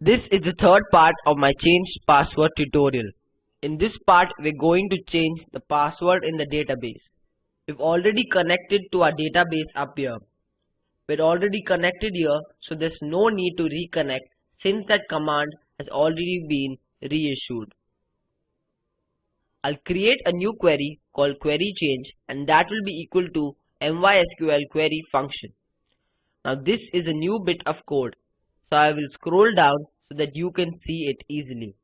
This is the third part of my changed password tutorial. In this part, we're going to change the password in the database. We've already connected to our database up here. We're already connected here, so there's no need to reconnect since that command has already been reissued. I'll create a new query called query change and that will be equal to mysql query function. Now this is a new bit of code. So I will scroll down so that you can see it easily.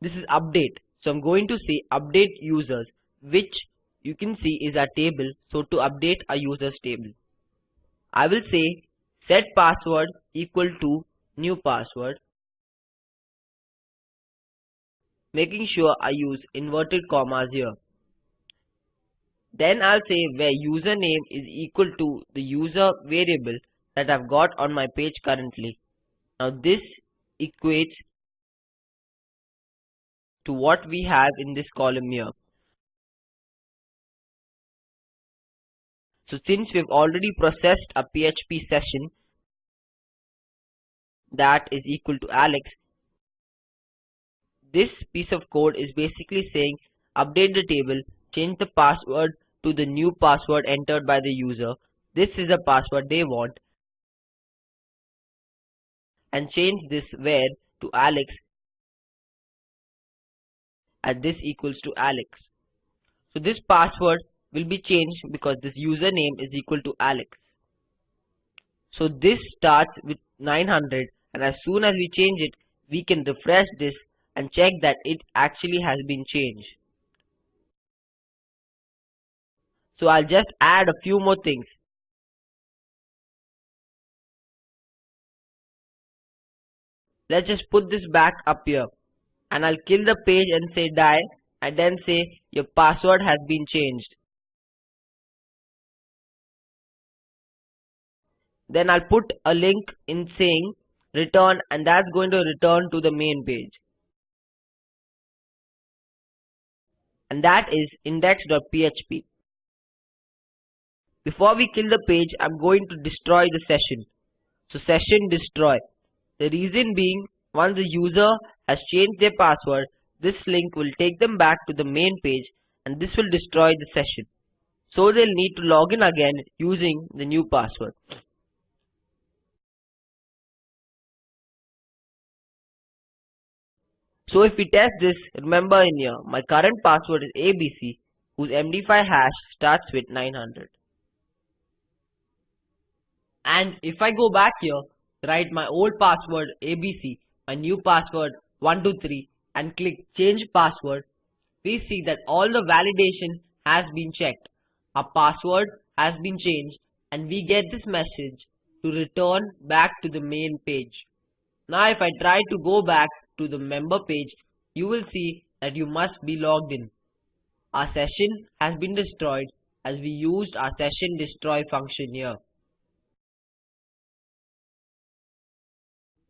This is update. So I'm going to say update users which you can see is a table. So to update a users table. I will say set password equal to new password making sure I use inverted commas here. Then I'll say where username is equal to the user variable that I've got on my page currently. Now this equates to what we have in this column here. So since we've already processed a PHP session that is equal to Alex, this piece of code is basically saying update the table, change the password to the new password entered by the user. This is the password they want and change this where to Alex and this equals to Alex. So this password will be changed because this username is equal to Alex. So this starts with 900 and as soon as we change it we can refresh this and check that it actually has been changed. So I'll just add a few more things. Let's just put this back up here and I'll kill the page and say die and then say your password has been changed. Then I'll put a link in saying return and that's going to return to the main page. and that is index.php. Before we kill the page, I'm going to destroy the session. So session destroy. The reason being, once the user has changed their password, this link will take them back to the main page and this will destroy the session. So they'll need to log in again using the new password. So if we test this, remember in here, my current password is ABC, whose MD5 hash starts with 900. And if I go back here, write my old password ABC, my new password 123 and click change password, we see that all the validation has been checked. Our password has been changed and we get this message to return back to the main page. Now if I try to go back to the member page, you will see that you must be logged in. Our session has been destroyed as we used our session destroy function here.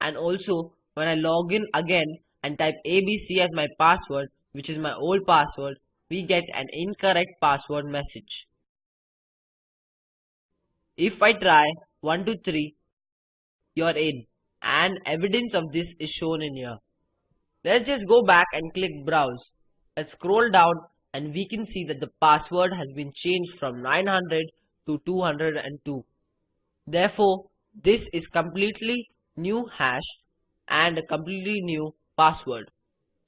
And also when I log in again and type ABC as my password, which is my old password, we get an incorrect password message. If I try 123, you're in and evidence of this is shown in here. Let's just go back and click browse. Let's scroll down and we can see that the password has been changed from 900 to 202. Therefore, this is completely new hash and a completely new password.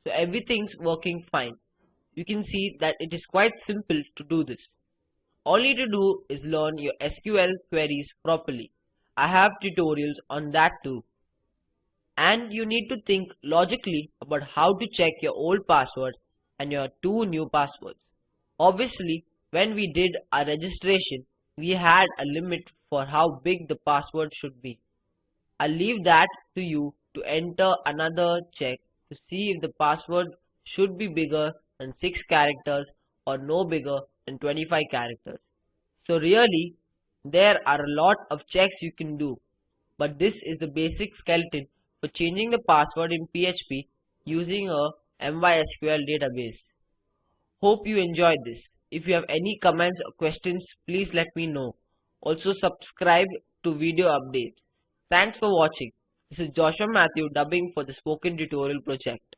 So everything's working fine. You can see that it is quite simple to do this. All you need to do is learn your SQL queries properly. I have tutorials on that too and you need to think logically about how to check your old password and your two new passwords. Obviously, when we did our registration, we had a limit for how big the password should be. I'll leave that to you to enter another check to see if the password should be bigger than 6 characters or no bigger than 25 characters. So really, there are a lot of checks you can do, but this is the basic skeleton for changing the password in PHP using a MySQL database. Hope you enjoyed this. If you have any comments or questions, please let me know. Also subscribe to video updates. Thanks for watching. This is Joshua Matthew dubbing for the spoken tutorial project.